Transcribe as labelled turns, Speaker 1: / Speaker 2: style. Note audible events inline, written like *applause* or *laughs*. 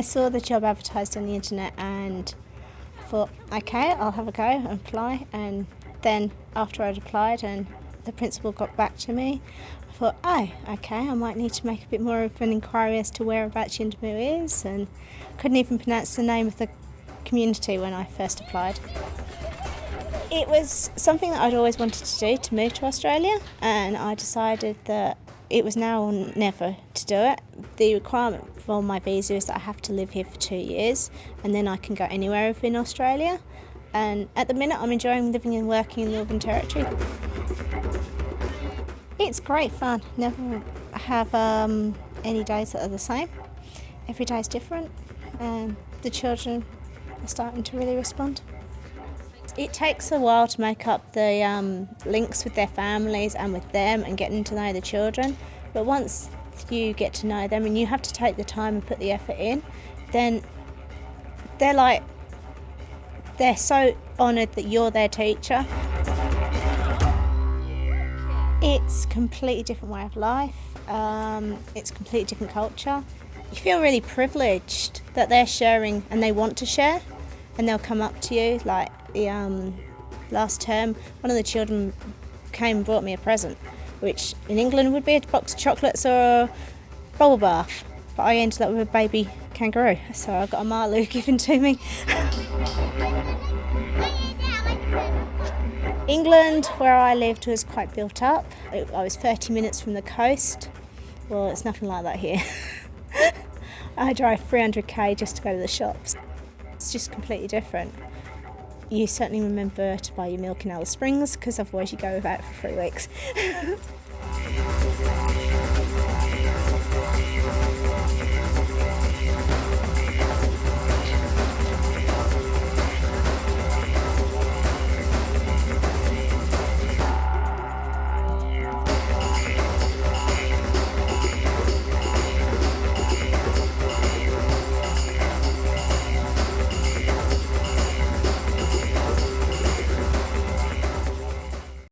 Speaker 1: I saw the job advertised on the internet and thought, okay, I'll have a go and apply. And then after I'd applied and the principal got back to me, I thought, oh, okay, I might need to make a bit more of an inquiry as to whereabouts Yuendumu is. And couldn't even pronounce the name of the community when I first applied. It was something that I'd always wanted to do to move to Australia, and I decided that it was now or never to do it. The requirement for my visa is that I have to live here for two years, and then I can go anywhere within Australia. And at the minute, I'm enjoying living and working in the Northern Territory. It's great fun. Never have um, any days that are the same. Every day is different, and the children are starting to really respond. It takes a while to make up the um, links with their families and with them and getting to know the children. But once you get to know them and you have to take the time and put the effort in, then they're like, they're so honoured that you're their teacher. It's completely different way of life. Um, it's completely different culture. You feel really privileged that they're sharing and they want to share and they'll come up to you like the um, last term, one of the children came and brought me a present, which in England would be a box of chocolates or a bubble bath. But I ended up with a baby kangaroo, so I got a Marloo *laughs* given to me. England, where I lived, was quite built up. I was 30 minutes from the coast. Well, it's nothing like that here. *laughs* I drive 300k just to go to the shops. It's just completely different you certainly remember to buy your milk in Alice Springs because otherwise you go without for three weeks. *laughs*